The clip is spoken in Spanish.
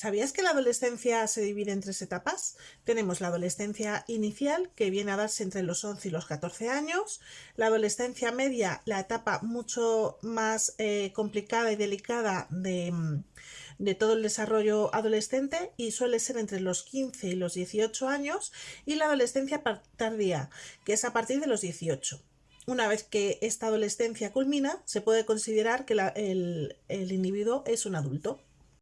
¿Sabías que la adolescencia se divide en tres etapas? Tenemos la adolescencia inicial, que viene a darse entre los 11 y los 14 años, la adolescencia media, la etapa mucho más eh, complicada y delicada mm, de, todo el desarrollo adolescente y suele ser entre los 15 y los 18 años, y la adolescencia tardía, que es a partir de los 18. Una vez que esta adolescencia culmina, se puede considerar que el individuo es un adulto.